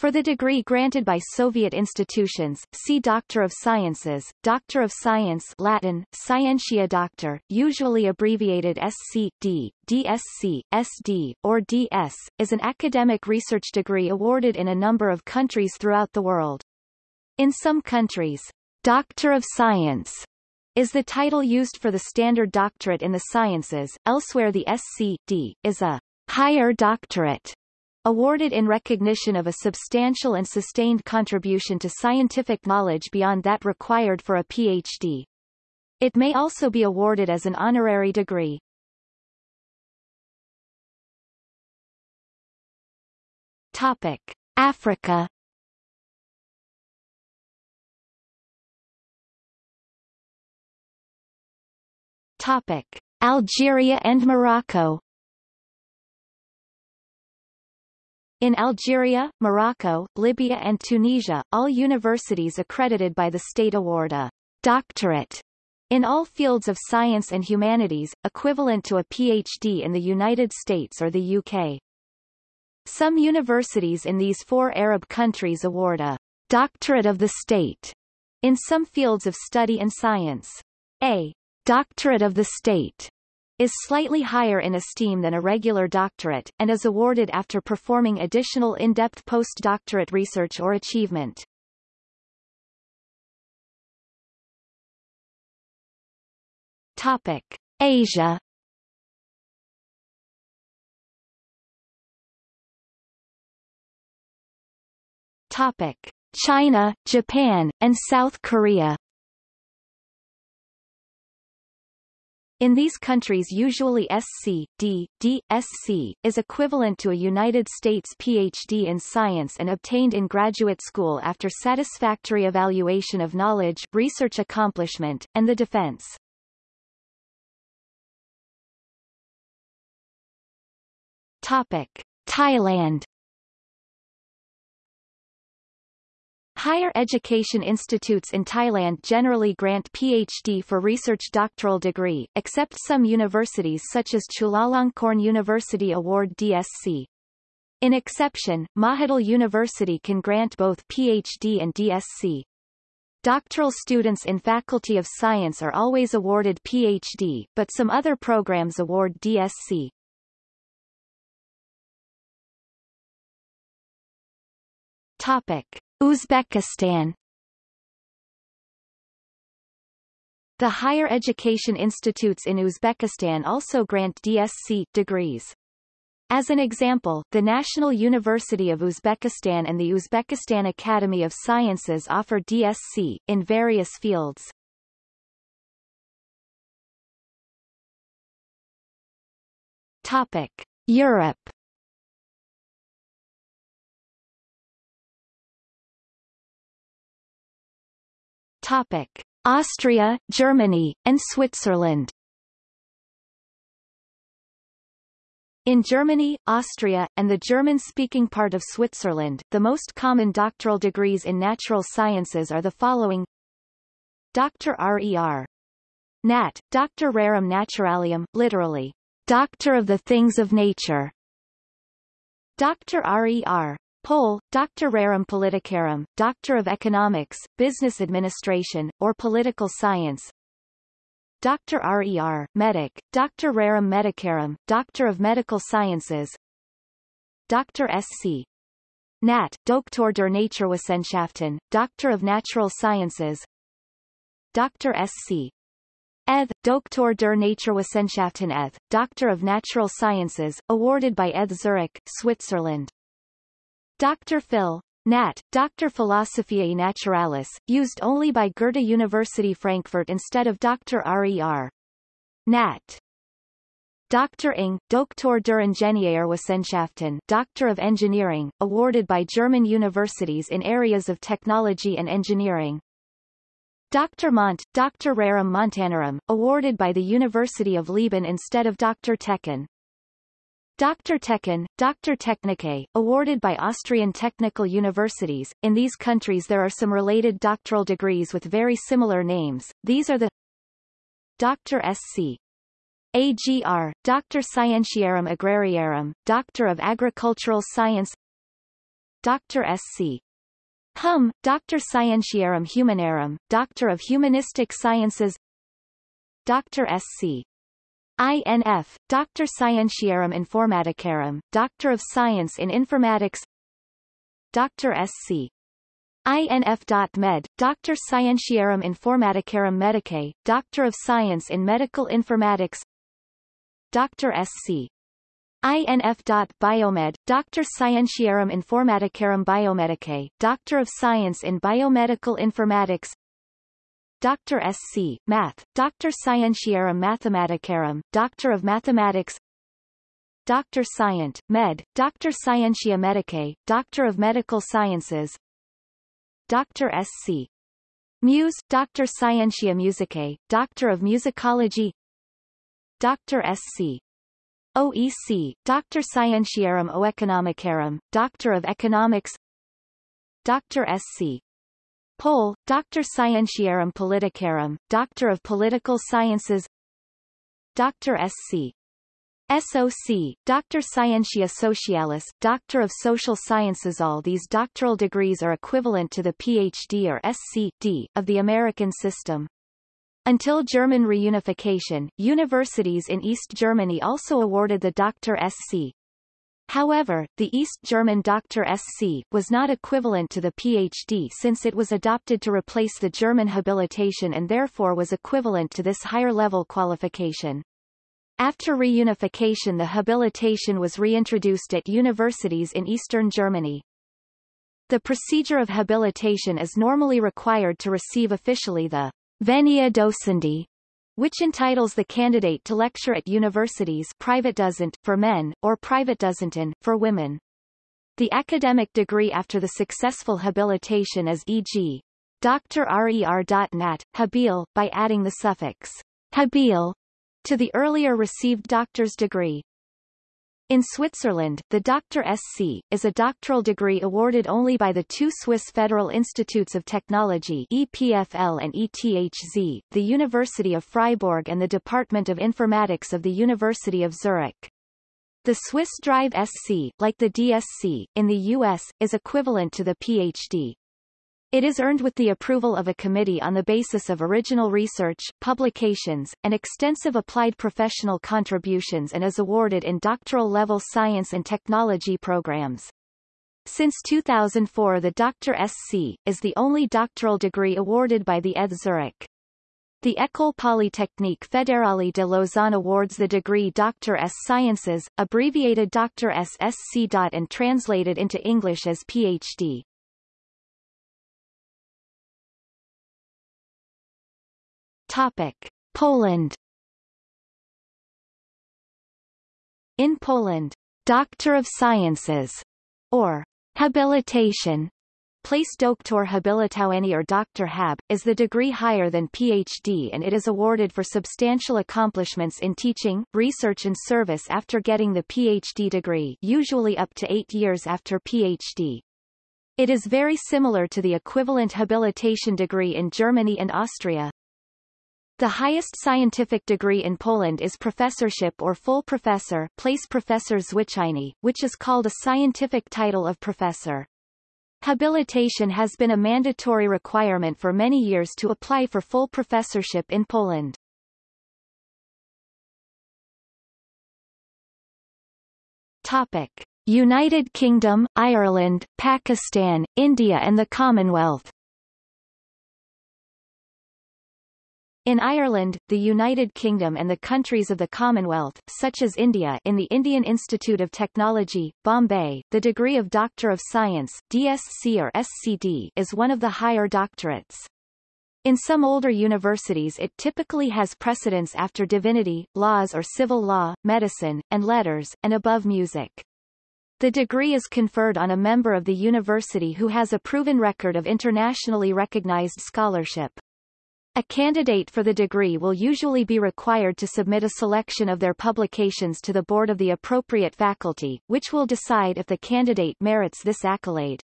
For the degree granted by Soviet institutions, see Doctor of Sciences, Doctor of Science Latin, Scientia Doctor, usually abbreviated SC.D., DSc, SD, or DS, is an academic research degree awarded in a number of countries throughout the world. In some countries, Doctor of Science is the title used for the standard doctorate in the sciences, elsewhere the SC.D. is a higher doctorate awarded in recognition of a substantial and sustained contribution to scientific knowledge beyond that required for a PhD. It may also be awarded as an honorary degree. Topic. Africa Topic. Algeria and Morocco In Algeria, Morocco, Libya and Tunisia, all universities accredited by the state award a doctorate in all fields of science and humanities, equivalent to a PhD in the United States or the UK. Some universities in these four Arab countries award a doctorate of the state in some fields of study and science. A doctorate of the state is slightly higher in esteem than a regular doctorate, and is awarded after performing additional in-depth postdoctorate research or achievement. Topic. Asia Topic. China, Japan, and South Korea In these countries usually SC, D, D, SC, is equivalent to a United States PhD in science and obtained in graduate school after satisfactory evaluation of knowledge, research accomplishment, and the defense. Topic. Thailand Higher education institutes in Thailand generally grant PhD for research doctoral degree, except some universities such as Chulalongkorn University award DSc. In exception, Mahidol University can grant both PhD and DSc. Doctoral students in Faculty of Science are always awarded PhD, but some other programs award DSc. Topic. Uzbekistan The higher education institutes in Uzbekistan also grant DSc degrees. As an example, the National University of Uzbekistan and the Uzbekistan Academy of Sciences offer DSc, in various fields. Topic. Europe Topic: Austria, Germany, and Switzerland. In Germany, Austria, and the German-speaking part of Switzerland, the most common doctoral degrees in natural sciences are the following Dr. R.E.R. Nat, Dr. Rerum Naturalium, literally, Doctor of the Things of Nature. Dr. R.E.R. Pol, Dr. Rerum Politicarum, Doctor of Economics, Business Administration, or Political Science Dr. R.E.R., Medic, Dr. Rerum Medicarum, Doctor of Medical Sciences Dr. S.C. Nat, Doktor der Naturwissenschaften, Doctor of Natural Sciences Dr. S.C. ETH, Doktor der Naturwissenschaften ETH, Doctor of Natural Sciences, awarded by ETH Zurich, Switzerland. Dr. Phil. Nat. Dr. Philosophiae Naturalis, used only by Goethe University Frankfurt instead of Dr. RER. Nat. Dr. Ing, Doktor der Ingenieurwissenschaften, Doctor of Engineering, awarded by German universities in areas of technology and engineering. Dr. Mont, Dr. Rerum Montanorum, awarded by the University of Leoben instead of Dr. Techen. Dr. Techen, Dr. Technicae, awarded by Austrian technical universities. In these countries there are some related doctoral degrees with very similar names. These are the Dr. Sc. AGR, Dr. Scientiarum Agrariarum, Doctor of Agricultural Science Dr. Sc. Hum, Doctor Scientiarum Humanarum, Doctor of Humanistic Sciences Dr. Sc. INF, Doctor Scientiarum Informaticarum, Doctor of Science in Informatics Dr. Sc. INF.med, Doctor Scientiarum Informaticarum Medicae, Doctor of Science in Medical Informatics Dr. Sc. INF.biomed, Doctor Scientiarum Informaticarum Biomedicae, Doctor of Science in Biomedical Informatics Dr. Sc. Math, Doctor Scientiarum Mathematicarum, Doctor of Mathematics Doctor Scient, Med, Doctor Scientia Medicae, Doctor of Medical Sciences Dr. Sc. Muse, Doctor Scientia Musicae, Doctor of Musicology Dr. Sc. OEC, Doctor Scientiarum Oeconomicarum, Doctor of Economics Dr. Sc. Pol, Doctor Scientiarum Politicarum, Doctor of Political Sciences Dr. Sc. SOC, Doctor Scientia Socialis, Doctor of Social Sciences All these doctoral degrees are equivalent to the PhD or SC.D. of the American system. Until German reunification, universities in East Germany also awarded the Dr. Sc. However, the East German Dr. SC was not equivalent to the PhD since it was adopted to replace the German habilitation and therefore was equivalent to this higher-level qualification. After reunification the habilitation was reintroduced at universities in eastern Germany. The procedure of habilitation is normally required to receive officially the Venia Docendi which entitles the candidate to lecture at universities Privatdozent for men, or Privatdozentin for women. The academic degree after the successful habilitation is e.g. Dr. RER.nat, habil, by adding the suffix habil to the earlier received doctor's degree. In Switzerland, the Dr. SC, is a doctoral degree awarded only by the two Swiss Federal Institutes of Technology EPFL and ETHZ, the University of Freiburg and the Department of Informatics of the University of Zurich. The Swiss Drive SC, like the DSC, in the U.S., is equivalent to the PhD. It is earned with the approval of a committee on the basis of original research, publications, and extensive applied professional contributions and is awarded in doctoral-level science and technology programs. Since 2004 the Dr. SC, is the only doctoral degree awarded by the ETH Zurich. The École Polytechnique Fédérale de Lausanne awards the degree Dr. S. Sciences, abbreviated Dr. SSC. and translated into English as Ph.D. Topic. Poland In Poland, Doctor of Sciences, or habilitation, Place Doktor Habilitowany or Dr. Hab, is the degree higher than PhD and it is awarded for substantial accomplishments in teaching, research and service after getting the PhD degree usually up to eight years after PhD. It is very similar to the equivalent habilitation degree in Germany and Austria. The highest scientific degree in Poland is professorship or full professor place professor zwyczajny, which is called a scientific title of professor. Habilitation has been a mandatory requirement for many years to apply for full professorship in Poland. Topic. United Kingdom, Ireland, Pakistan, India and the Commonwealth In Ireland, the United Kingdom and the countries of the Commonwealth, such as India in the Indian Institute of Technology, Bombay, the degree of Doctor of Science DSc or SCD is one of the higher doctorates. In some older universities it typically has precedence after divinity, laws or civil law, medicine, and letters, and above music. The degree is conferred on a member of the university who has a proven record of internationally recognized scholarship. A candidate for the degree will usually be required to submit a selection of their publications to the board of the appropriate faculty, which will decide if the candidate merits this accolade.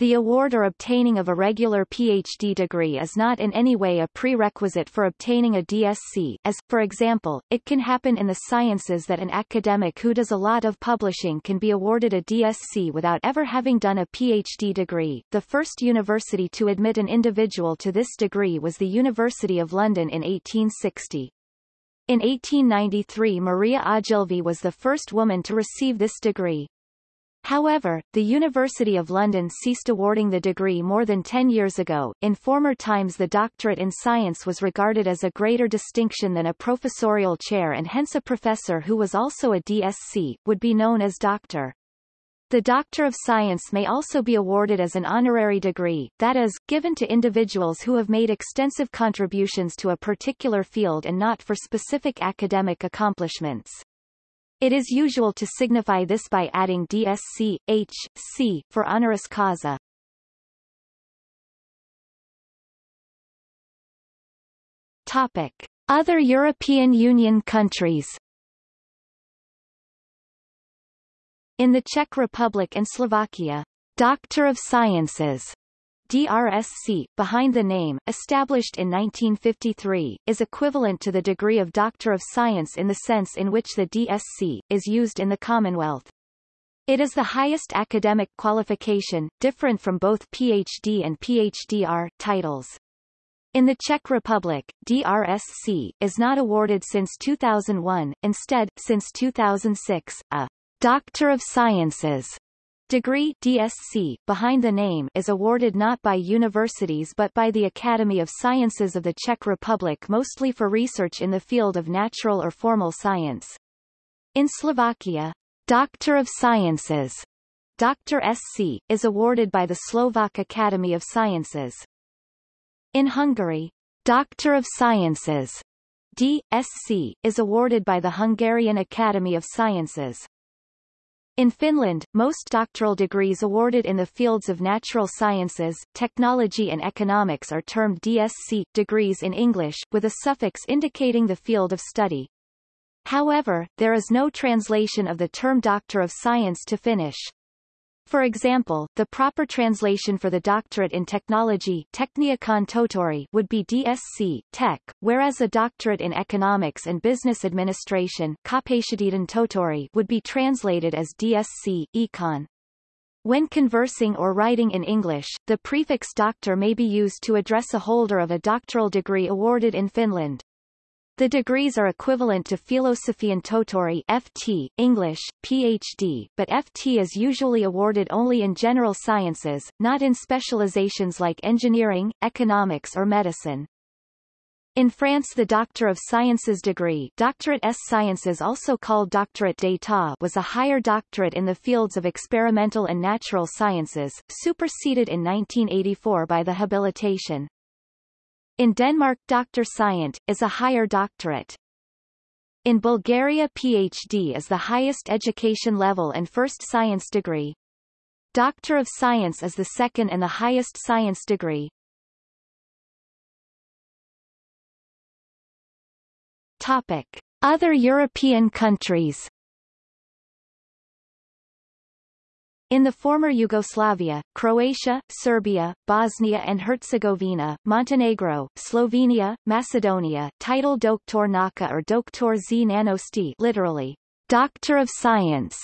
The award or obtaining of a regular PhD degree is not in any way a prerequisite for obtaining a DSc, as, for example, it can happen in the sciences that an academic who does a lot of publishing can be awarded a DSc without ever having done a PhD degree. The first university to admit an individual to this degree was the University of London in 1860. In 1893 Maria Ogilvie was the first woman to receive this degree. However, the University of London ceased awarding the degree more than 10 years ago. In former times the doctorate in science was regarded as a greater distinction than a professorial chair and hence a professor who was also a DSc, would be known as doctor. The Doctor of Science may also be awarded as an honorary degree, that is, given to individuals who have made extensive contributions to a particular field and not for specific academic accomplishments. It is usual to signify this by adding DSc, H, C, for honoris causa. Topic. Other European Union countries In the Czech Republic and Slovakia, Doctor of Sciences DRSC, behind the name, established in 1953, is equivalent to the degree of Doctor of Science in the sense in which the DSc, is used in the Commonwealth. It is the highest academic qualification, different from both PhD and PhDR titles. In the Czech Republic, DRSC is not awarded since 2001, instead, since 2006, a Doctor of Sciences Degree DSc, behind the name is awarded not by universities but by the Academy of Sciences of the Czech Republic mostly for research in the field of natural or formal science. In Slovakia, Doctor of Sciences Dr. SC, is awarded by the Slovak Academy of Sciences. In Hungary, Doctor of Sciences D.Sc, is awarded by the Hungarian Academy of Sciences. In Finland, most doctoral degrees awarded in the fields of natural sciences, technology and economics are termed DSc degrees in English, with a suffix indicating the field of study. However, there is no translation of the term Doctor of Science to Finnish. For example, the proper translation for the doctorate in technology Tekniikan tohtori would be DSc Tech, whereas a doctorate in economics and business administration tohtori would be translated as DSc Econ. When conversing or writing in English, the prefix doctor may be used to address a holder of a doctoral degree awarded in Finland. The degrees are equivalent to Filosofian Tohtori FT, English, PhD, but FT is usually awarded only in general sciences, not in specializations like engineering, economics or medicine. In France the Doctor of Sciences degree Doctorate S Sciences also called Doctorate d'État was a higher doctorate in the fields of experimental and natural sciences, superseded in 1984 by the habilitation. In Denmark Dr. Scient, is a higher doctorate. In Bulgaria PhD is the highest education level and first science degree. Doctor of Science is the second and the highest science degree. Topic. Other European countries In the former Yugoslavia, Croatia, Serbia, Bosnia and Herzegovina, Montenegro, Slovenia, Macedonia, title Doktor Nauka or Doktor z Nanosti literally, Doctor of Science,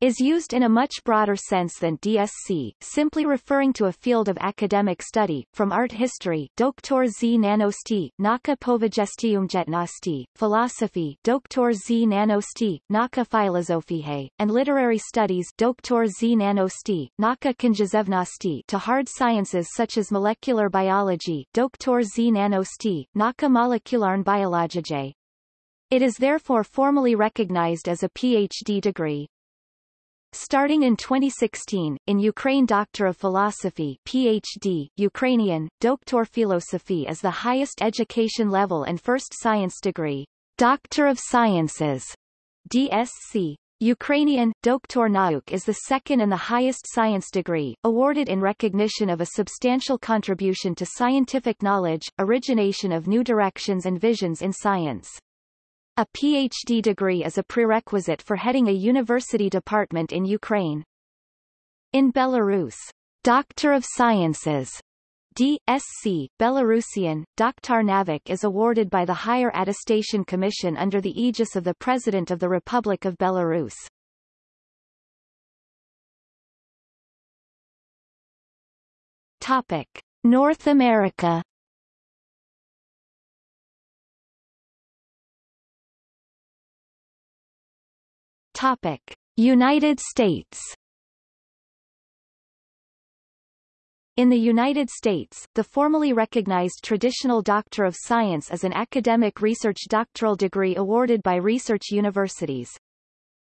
is used in a much broader sense than DSc, simply referring to a field of academic study, from art history Doktor z nanosti, naka povijesti umjetnosti, philosophy Doktor z nanosti, naka filozofije, and literary studies Doktor z nanosti, naka književnosti to hard sciences such as molecular biology Doktor z nanosti, naka molekularn biologije. It is therefore formally recognized as a PhD degree. Starting in 2016, in Ukraine Doctor of Philosophy PhD, Ukrainian, Doktor Philosophy is the highest education level and first science degree. Doctor of Sciences DSc. Ukrainian, Doktor Nauk is the second and the highest science degree, awarded in recognition of a substantial contribution to scientific knowledge, origination of new directions and visions in science. A PhD degree is a prerequisite for heading a university department in Ukraine. In Belarus, Doctor of Sciences D.Sc. Belarusian, Doktornavik is awarded by the Higher Attestation Commission under the aegis of the President of the Republic of Belarus. Topic. North America Topic. United States In the United States, the formally recognized traditional Doctor of Science is an academic research doctoral degree awarded by research universities.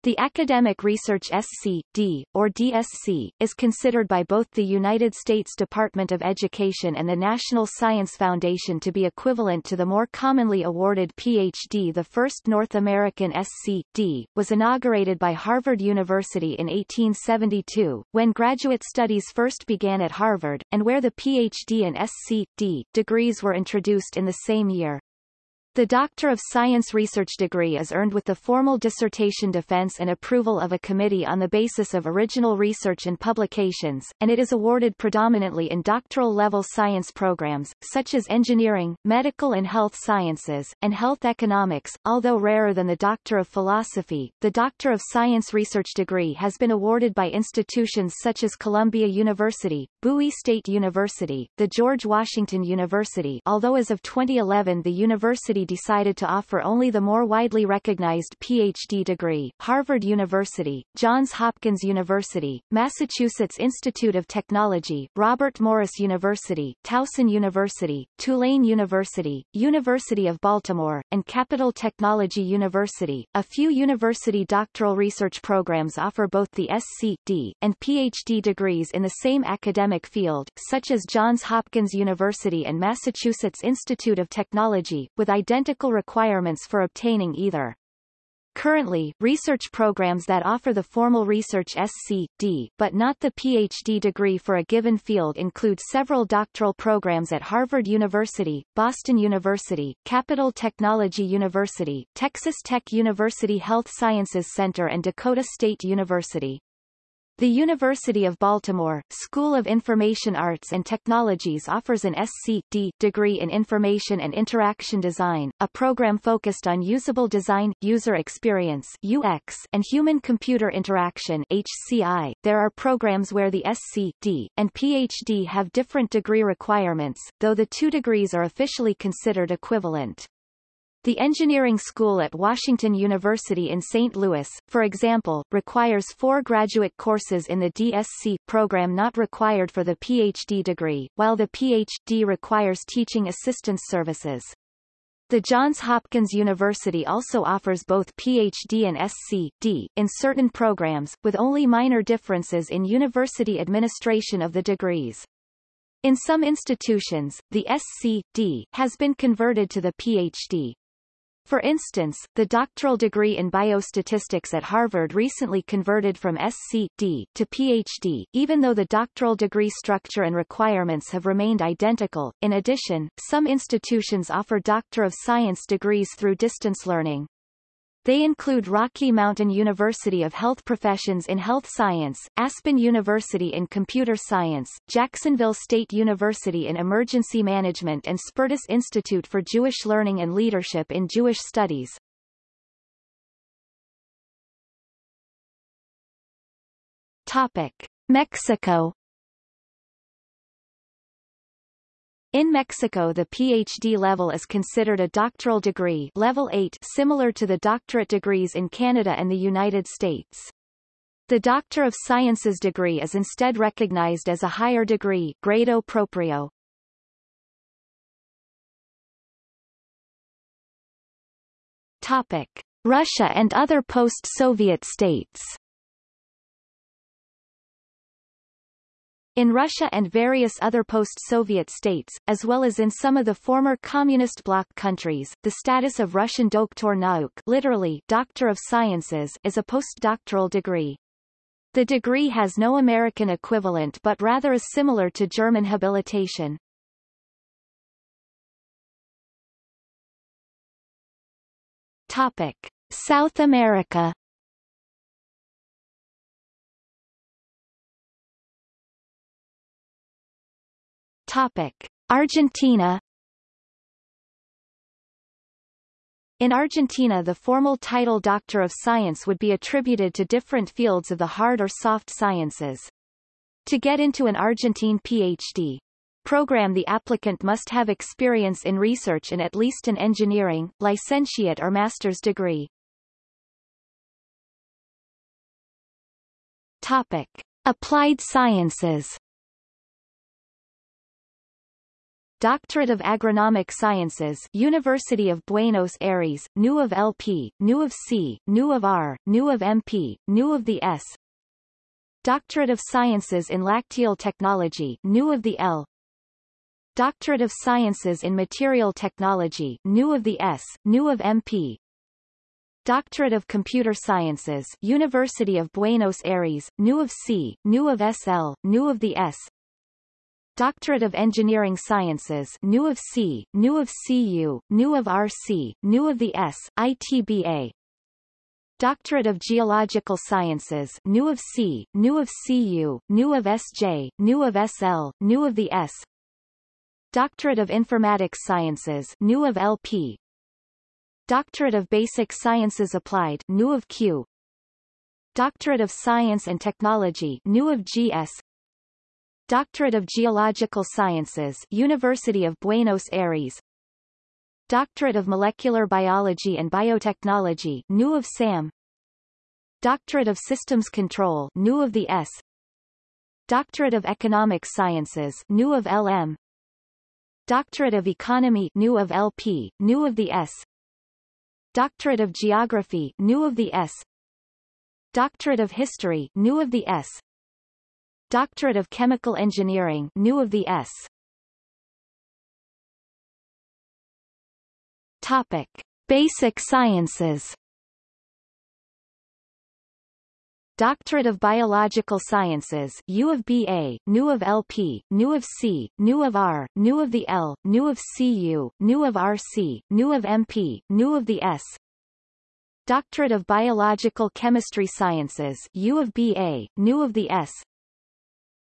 The Academic Research SC.D., or DSc, is considered by both the United States Department of Education and the National Science Foundation to be equivalent to the more commonly awarded PhD. The first North American SC.D. was inaugurated by Harvard University in 1872, when graduate studies first began at Harvard, and where the PhD and SC.D. degrees were introduced in the same year. The Doctor of Science research degree is earned with the formal dissertation defense and approval of a committee on the basis of original research and publications, and it is awarded predominantly in doctoral-level science programs, such as engineering, medical and health sciences, and health economics. Although rarer than the Doctor of Philosophy, the Doctor of Science research degree has been awarded by institutions such as Columbia University, Bowie State University, the George Washington University although as of 2011 the university University decided to offer only the more widely recognized PhD degree, Harvard University, Johns Hopkins University, Massachusetts Institute of Technology, Robert Morris University, Towson University, Tulane University, University of Baltimore, and Capital Technology University. A few university doctoral research programs offer both the SC.D. and PhD degrees in the same academic field, such as Johns Hopkins University and Massachusetts Institute of Technology, with requirements for obtaining either. Currently, research programs that offer the formal research SC.D. but not the PhD degree for a given field include several doctoral programs at Harvard University, Boston University, Capital Technology University, Texas Tech University Health Sciences Center and Dakota State University. The University of Baltimore, School of Information Arts and Technologies offers an SC.D. degree in Information and Interaction Design, a program focused on usable design, user experience UX, and human-computer interaction HCI. There are programs where the SC.D. and PhD have different degree requirements, though the two degrees are officially considered equivalent. The engineering school at Washington University in St. Louis, for example, requires four graduate courses in the DSc program not required for the PhD degree, while the PhD requires teaching assistance services. The Johns Hopkins University also offers both PhD and SC.D. in certain programs, with only minor differences in university administration of the degrees. In some institutions, the SC.D. has been converted to the PhD. For instance, the doctoral degree in biostatistics at Harvard recently converted from SC.D. to PhD, even though the doctoral degree structure and requirements have remained identical. In addition, some institutions offer Doctor of Science degrees through distance learning. They include Rocky Mountain University of Health Professions in Health Science, Aspen University in Computer Science, Jacksonville State University in Emergency Management and Spertus Institute for Jewish Learning and Leadership in Jewish Studies. Topic. Mexico In Mexico the PhD level is considered a doctoral degree level 8 similar to the doctorate degrees in Canada and the United States. The Doctor of Sciences degree is instead recognized as a higher degree grado propio. Topic. Russia and other post-Soviet states In Russia and various other post-Soviet states, as well as in some of the former communist bloc countries, the status of Russian Doktor Nauk literally Doctor of Sciences is a postdoctoral degree. The degree has no American equivalent but rather is similar to German habilitation. Topic. South America Topic. Argentina In Argentina the formal title Doctor of Science would be attributed to different fields of the hard or soft sciences. To get into an Argentine PhD program the applicant must have experience in research in at least an engineering, licentiate or master's degree. Topic. Applied Sciences Doctorate of Agronomic Sciences University of Buenos Aires, New of LP, New of C, New of R, New of MP, New of the S Doctorate of Sciences in Lacteal Technology New of the L Doctorate of Sciences in Material Technology New of the S, New of MP Doctorate of Computer Sciences University of Buenos Aires, New of C, New of SL, New of the S Doctorate of Engineering Sciences New of C, New of CU, New of RC, New of the S, ITBA Doctorate of Geological Sciences New of C, New of CU, New of SJ, New of SL, New of the S Doctorate of Informatics Sciences New of LP Doctorate of Basic Sciences Applied New of Q Doctorate of Science and Technology New of GS Doctorate of Geological Sciences University of Buenos Aires. Doctorate of Molecular Biology and Biotechnology New of SAM. Doctorate of Systems Control New of the S. Doctorate of Economic Sciences New of LM Doctorate of Economy New of LP New of the S. Doctorate of Geography New of the S. Doctorate of History New of the S Doctorate of Chemical Engineering New of the S. Topic. Basic Sciences Doctorate of Biological Sciences U of BA, New of LP, New of C, New of R, New of the L, New of CU, New of RC, New of MP, New of the S Doctorate of Biological Chemistry Sciences U of BA, New of the S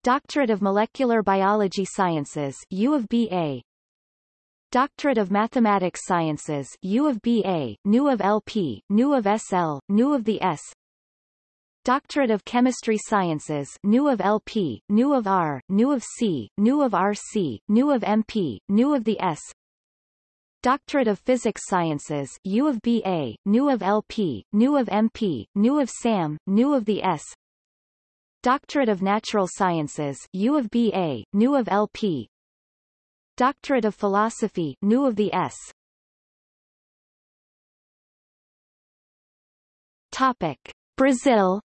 Doctorate of Molecular Biology Sciences U of BA Doctorate of Mathematics Sciences U of BA, New of LP, New of SL, New of the S Doctorate of Chemistry Sciences New of LP, New of R, New of C, New of RC, New of MP, New of the S Doctorate of Physics Sciences U of BA, New of LP, New of MP, New of SAM, New of the S Doctorate of Natural Sciences U of BA, New of LP Doctorate of Philosophy New of the S Topic. Brazil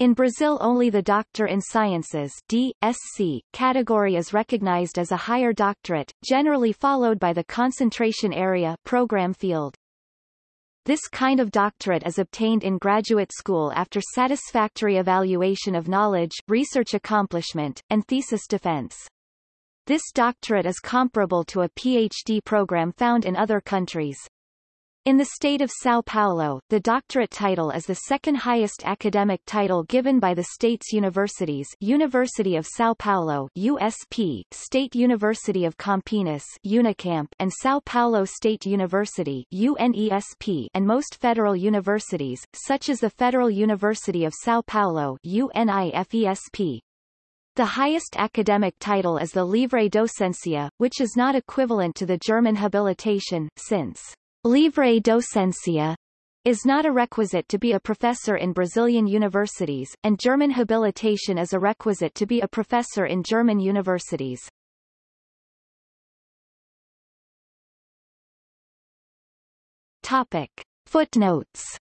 In Brazil only the Doctor in Sciences D.Sc. category is recognized as a higher doctorate, generally followed by the concentration area program field. This kind of doctorate is obtained in graduate school after satisfactory evaluation of knowledge, research accomplishment, and thesis defense. This doctorate is comparable to a PhD program found in other countries. In the state of São Paulo, the doctorate title is the second highest academic title given by the state's universities University of São Paulo USP, State University of Campinas Unicamp, and São Paulo State University UNESP, and most federal universities, such as the Federal University of São Paulo UNIFESP. The highest academic title is the Livre Docencia, which is not equivalent to the German habilitation, since Livre docencia is not a requisite to be a professor in Brazilian universities, and German habilitation is a requisite to be a professor in German universities. Topic. Footnotes